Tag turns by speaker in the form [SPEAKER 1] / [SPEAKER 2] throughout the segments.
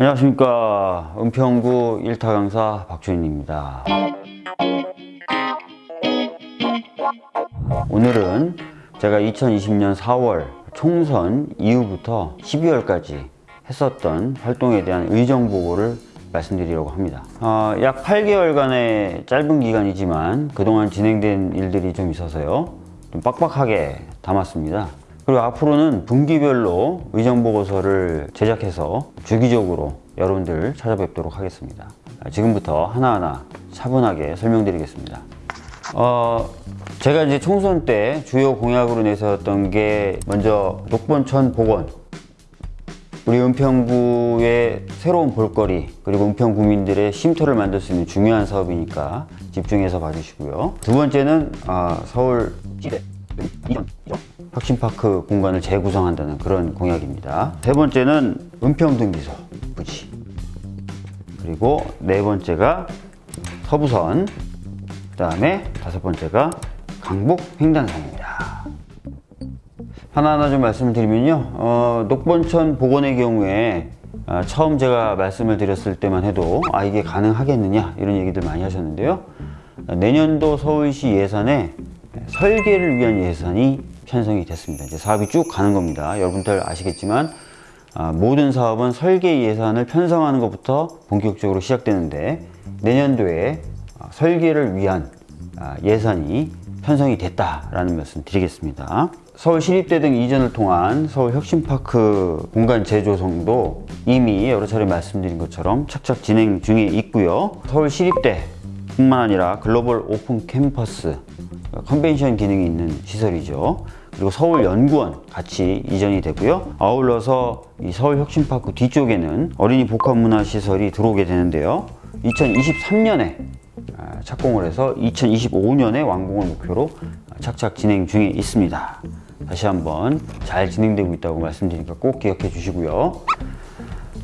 [SPEAKER 1] 안녕하십니까. 은평구 일타 강사 박주인입니다. 오늘은 제가 2020년 4월 총선 이후부터 12월까지 했었던 활동에 대한 의정 보고를 말씀드리려고 합니다. 어, 약 8개월간의 짧은 기간이지만 그동안 진행된 일들이 좀 있어서요. 좀 빡빡하게 담았습니다 그리고 앞으로는 분기별로 의정보고서를 제작해서 주기적으로 여러분들 찾아뵙도록 하겠습니다. 지금부터 하나하나 차분하게 설명드리겠습니다. 어, 제가 이제 총선 때 주요 공약으로 내세웠던 게 먼저 녹본천 복원 우리 은평구의 새로운 볼거리 그리고 은평 구민들의 쉼터를 만들 수 있는 중요한 사업이니까 집중해서 봐주시고요. 두 번째는 어, 서울 시대 이전 혁신파크 공간을 재구성한다는 그런 공약입니다. 세 번째는 은평등기소 부지 그리고 네 번째가 서부선 그 다음에 다섯 번째가 강북 횡단선입니다. 하나하나 좀 말씀을 드리면요 어, 녹본천 복원의 경우에 아, 처음 제가 말씀을 드렸을 때만 해도 아 이게 가능하겠느냐 이런 얘기들 많이 하셨는데요 내년도 서울시 예산에 설계를 위한 예산이 편성이 됐습니다. 이제 사업이 쭉 가는 겁니다. 여러분들 아시겠지만 아, 모든 사업은 설계 예산을 편성하는 것부터 본격적으로 시작되는데 내년도에 아, 설계를 위한 아, 예산이 편성이 됐다라는 말씀 드리겠습니다. 서울 시립대 등 이전을 통한 서울 혁신파크 공간 재조성도 이미 여러 차례 말씀드린 것처럼 착착 진행 중에 있고요. 서울 시립대 뿐만 아니라 글로벌 오픈 캠퍼스 컨벤션 기능이 있는 시설이죠. 그리고 서울연구원 같이 이전이 되고요. 아울러서 이 서울혁신파크 뒤쪽에는 어린이 복합문화시설이 들어오게 되는데요. 2023년에 아, 착공을 해서 2025년에 완공을 목표로 착착 진행 중에 있습니다. 다시 한번 잘 진행되고 있다고 말씀드리니까 꼭 기억해 주시고요.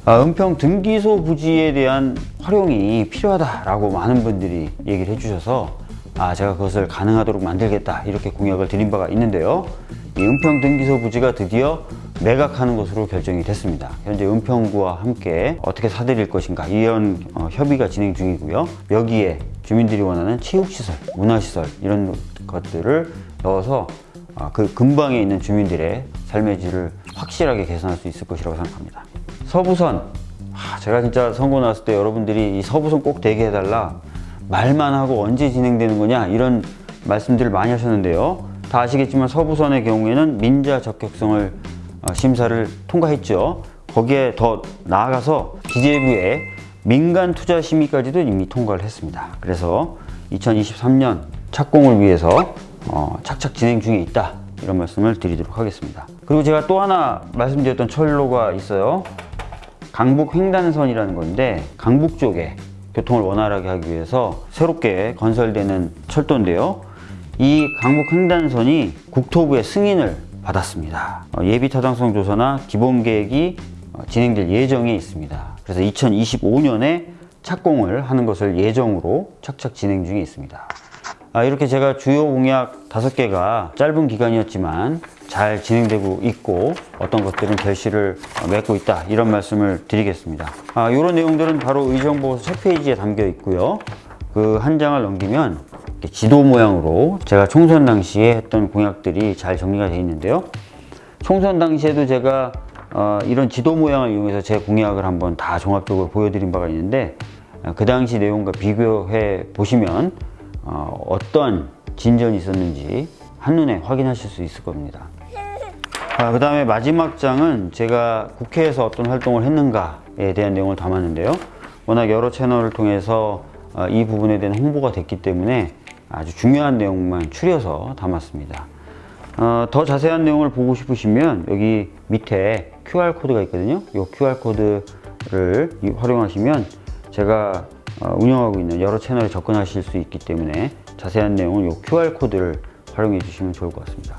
[SPEAKER 1] 아, 은평 등기소 부지에 대한 활용이 필요하다라고 많은 분들이 얘기를 해주셔서 아 제가 그것을 가능하도록 만들겠다. 이렇게 공약을 드린 바가 있는데요. 이 은평 등기소 부지가 드디어 매각하는 것으로 결정이 됐습니다. 현재 은평구와 함께 어떻게 사들일 것인가. 이런 어, 협의가 진행 중이고요. 여기에 주민들이 원하는 체육시설, 문화시설 이런 것들을 넣어서 어, 그 근방에 있는 주민들의 삶의 질을 확실하게 개선할 수 있을 것이라고 생각합니다. 서부선. 아, 제가 진짜 선거 나왔을 때 여러분들이 이 서부선 꼭 되게 해달라 말만 하고 언제 진행되는 거냐 이런 말씀들을 많이 하셨는데요. 다 아시겠지만 서부선의 경우에는 민자 적격성을 어, 심사를 통과했죠. 거기에 더 나아가서 기재부의 민간 투자 심의까지도 이미 통과를 했습니다. 그래서 2023년 착공을 위해서 어, 착착 진행 중에 있다. 이런 말씀을 드리도록 하겠습니다. 그리고 제가 또 하나 말씀드렸던 철로가 있어요. 강북 횡단선이라는 건데 강북 쪽에 교통을 원활하게 하기 위해서 새롭게 건설되는 철도인데요. 이 강북 횡단선이 국토부의 승인을 받았습니다. 어, 예비 타당성 조사나 기본 계획이 어, 진행될 예정에 있습니다. 그래서 2025년에 착공을 하는 것을 예정으로 착착 진행 중에 있습니다. 아, 이렇게 제가 주요 공약 다섯 개가 짧은 기간이었지만 잘 진행되고 있고 어떤 것들은 결실을 맺고 있다 이런 말씀을 드리겠습니다. 아, 이런 내용들은 바로 의정보고서 첫 페이지에 담겨 있고요. 그 한 장을 넘기면 지도 모양으로 제가 총선 당시에 했던 공약들이 잘 정리가 되어 있는데요. 총선 당시에도 제가 어, 이런 지도 모양을 이용해서 제 공약을 한번 다 종합적으로 보여드린 바가 있는데 어, 그 당시 내용과 비교해 보시면 어, 어떤 진전이 있었는지 한눈에 확인하실 수 있을 겁니다. 아, 그 다음에 마지막 장은 제가 국회에서 어떤 활동을 했는가에 대한 내용을 담았는데요. 워낙 여러 채널을 통해서 어, 이 부분에 대한 홍보가 됐기 때문에 아주 중요한 내용만 추려서 담았습니다. 어, 더 자세한 내용을 보고 싶으시면 여기 밑에 QR코드가 있거든요. 이 QR코드를 활용하시면 제가 어, 운영하고 있는 여러 채널에 접근하실 수 있기 때문에 자세한 내용은 이 QR코드를 활용해 주시면 좋을 것 같습니다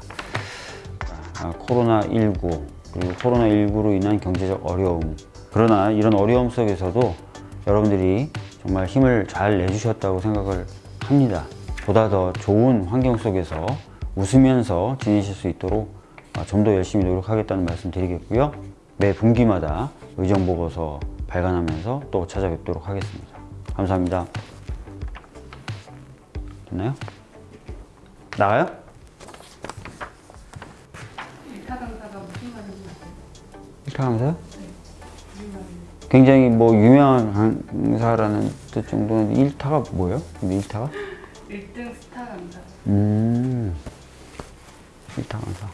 [SPEAKER 1] 아, 코로나19 그리고 코로나19로 인한 경제적 어려움 그러나 이런 어려움 속에서도 여러분들이 정말 힘을 잘 내주셨다고 생각을 합니다 보다 더 좋은 환경 속에서 웃으면서 지내실 수 있도록 아, 좀더 열심히 노력하겠다는 말씀 드리겠고요 매 분기마다 의정보고서 발간하면서 또 찾아뵙도록 하겠습니다. 감사합니다. 됐나요? 나가요?
[SPEAKER 2] 일타 강사가 무슨 말인지
[SPEAKER 1] 하면서요?
[SPEAKER 2] 무슨 말인지.
[SPEAKER 1] 굉장히 뭐 유명한 강사라는 뜻 정도는 일타가 뭐예요? 근데 일타가?
[SPEAKER 2] 1등 스타 강사.
[SPEAKER 1] 음 일타 강사